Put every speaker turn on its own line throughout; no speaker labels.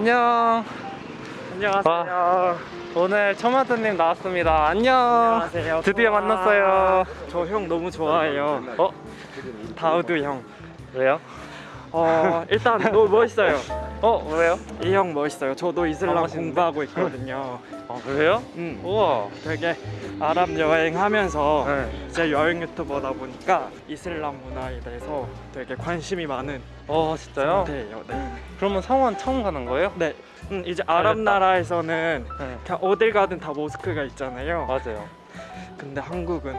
안녕.
안녕하세요.
오늘 처마드님 나왔습니다. 안녕.
안녕하세요.
드디어
좋아.
만났어요.
저 형 너무 좋아해요.
어?
다우드 형.
왜요?
어 일단 너무 멋있어요.
어 왜요?
이 형 멋있어요. 저도 이슬람
아?
공부하고 있거든요.
아 그래요?
음,
우와.
되게 아랍 여행하면서
네.
제 여행 유튜버다 보니까 이슬람 문화에 대해서 되게 관심이 많은
어 진짜요?
상태예요. 네.
그러면 성원 처음 가는 거예요?
네. 음, 이제 아랍
알겠다.
나라에서는
네.
그냥 어딜 가든 다 모스크가 있잖아요.
맞아요.
근데 한국은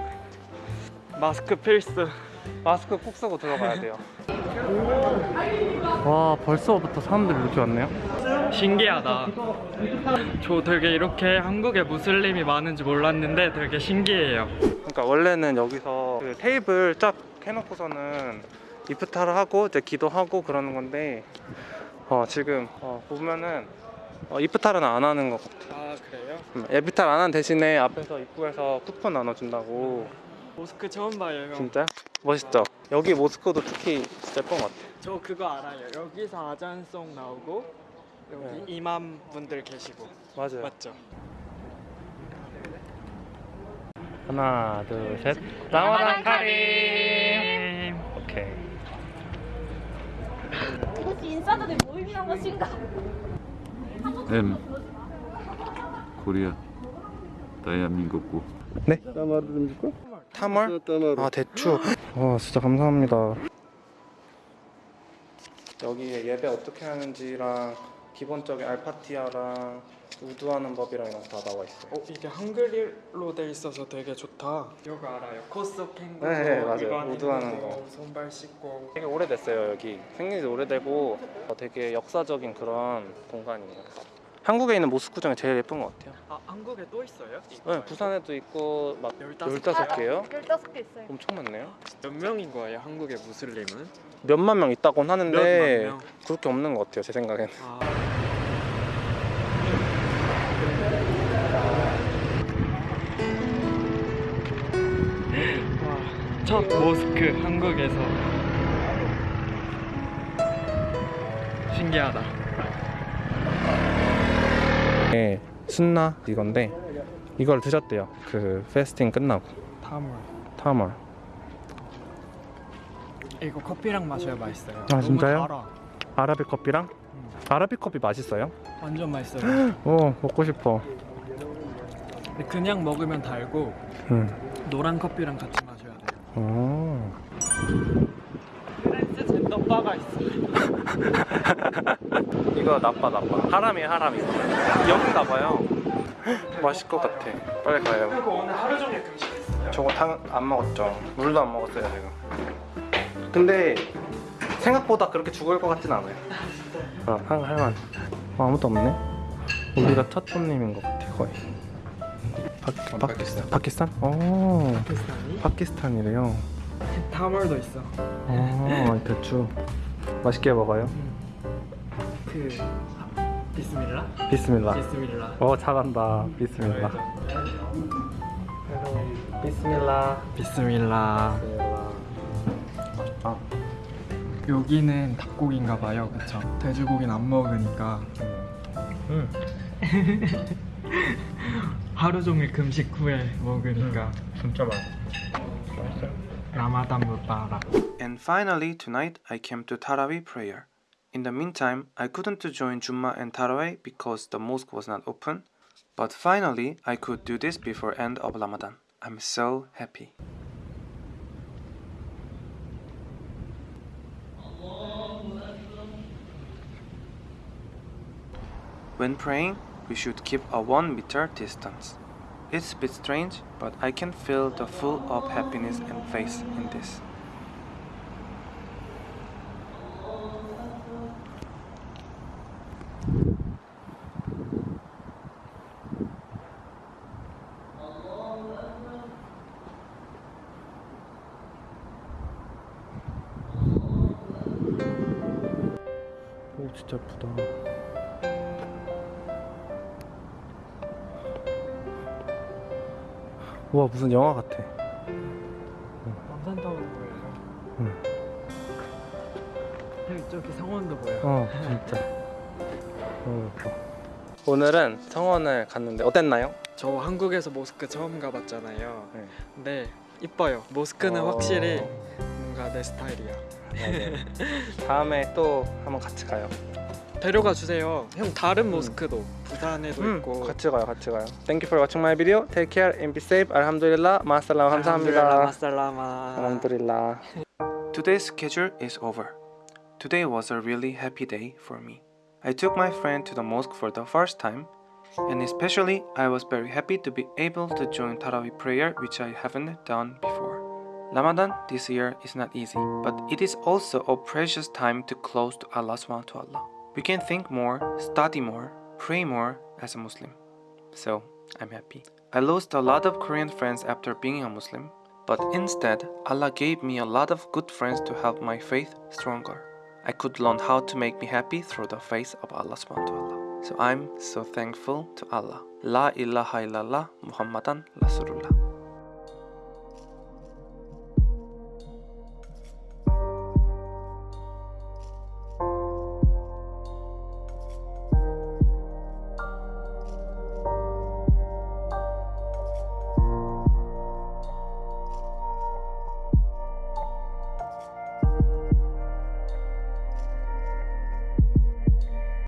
마스크 필수.
마스크 꼭 쓰고 들어가야 돼요. 와 벌써부터 사람들이 이렇게 왔네요.
신기하다. 저 되게 이렇게 한국에 무슬림이 많은지 몰랐는데 되게 신기해요.
그러니까 원래는 여기서 그 테이블 쫙 해놓고서는 이프타를 하고 이제 기도하고 그러는 건데 어, 지금 어, 보면은 어, 이프타는 안 하는 것 같아.
아 그래요?
음, 이프타를 안 하는 대신에 앞에서 입구에서 쿠폰 나눠준다고.
모스크 처음 봐요. 형.
진짜? 멋있죠? 여기 모스크도 특히 진짜 예쁜 것 같아.
저 그거 알아요. 여기서 아잔송 나오고 여기
네.
이맘 분들 계시고
맞아요.
맞죠?
하나, 둘, 셋. 라마단 카림. 오케이.
혹시 인싸들이 모임이란 것인가?
M 코리아 대한민국고
네? 타멀? 아 대추. 와 진짜 감사합니다. 여기에 예배 어떻게 하는지랑 기본적인 알파티아랑 우두하는 법이랑 이런 거 다 나와 있어요.
어 이게 한글로 돼 있어서 되게 좋다. 이거 알아요? 코스 캥거
네, 네, 맞아요. 우드하는 거.
손발 씻고
되게 오래됐어요 여기 생긴 지 오래되고 어, 되게 역사적인 그런 공간이에요. 한국에 있는 모스크 중에 제일 예쁜 것 같아요.
아 한국에 또 있어요?
네, 부산에도 있고 막
15
15개요?
15개 있어요.
엄청 많네요.
몇 명인 거예요? 한국의 무슬림은?
몇만 명 있다곤 하는데
명?
그렇게 없는 것 같아요 제 생각엔.
아. 와, 첫 모스크 한국에서 신기하다.
네, 순나 이건데 이걸 드셨대요. 그 페스팅 끝나고
타물.
타멀.
이거 커피랑 마셔야 맛있어요.
아, 진짜요?
달아.
아라비 커피랑 아라비 커피 맛있어요?
완전 맛있어요.
오 먹고 싶어.
그냥 먹으면 달고
음.
노란 커피랑 같이 마셔야 돼요.
오.
젠더바가 있어요.
이거 나빠 나빠. 하람이 하람이. 여긴가 봐요. 맛있을 것 같아. 빨리 가요.
그리고 오늘 하루 종일 금식했어요.
저거 탕안 먹었죠. 물도 안 먹었어요 지금. 근데 생각보다 그렇게 죽을 것 같진 않아요. 어, 한 할만. 어, 아무도 없네. 우리가 첫 손님인 것 같아 거의. 파, 파키스탄. 파키스탄? 오.
파키스탄이?
파키스탄이래요.
타물도 있어.
어, 대추. 맛있게 먹어요.
그 비스밀라?
비스밀라.
비스밀라.
어, 잘한다. 비스밀라. 비스밀라.
비스밀라.
아,
여기는 닭고기인가 봐요. 그쵸? 돼지고기는 안 먹으니까
음.
하루 종일 금식 후에 먹으니까
진짜 맛있어. 맛있어요.
Ramadan Mubarak.
And finally, tonight I came to Taraweeh prayer. In the meantime, I couldn't join Juma and Taraweeh because the mosque was not open. But finally, I could do this before end of Ramadan. I'm so happy. When praying, we should keep a 1 meter distance. It's a bit strange, but I can feel the full of happiness and faith in this. 오 진짜 예쁘 우와 무슨 영화 같아
남산타워도 보여요.
응.
여기 저기 성원도 보여.
어 진짜
음. 오늘은 성원을 갔는데 어땠나요?
저 한국에서 모스크 처음 가봤잖아요.
네.
근데 이뻐요. 모스크는
어.
확실히 뭔가 내 스타일이야.
네. 다음에 또 한번 같이 가요.
데려가 주세요. 형 다른 모스크도 부산에도
음,
있고.
같이 가요, 같이 가요. Thank you for watching my video. Take care and be safe. 알함두릴라. 마살람 감사합니다.
마살라마.
알함두릴라. Today's schedule is over. Today was a really happy day for me. I took my friend to the mosque for the first time, and especially I was very happy to be able to join Tarawih prayer, which I haven't done before. Ramadan this year is not easy, but it is also a precious time to close to Allah subhanahu wa ta'ala. We can think more, study more, pray more as a Muslim. So, I'm happy. I lost a lot of Korean friends after being a Muslim, but instead, Allah gave me a lot of good friends to help my faith stronger. I could learn how to make me happy through the face of Allah subhanahu wa ta'ala. So I'm so thankful to Allah. La ilaha illallah Muhammadan Rasulullah.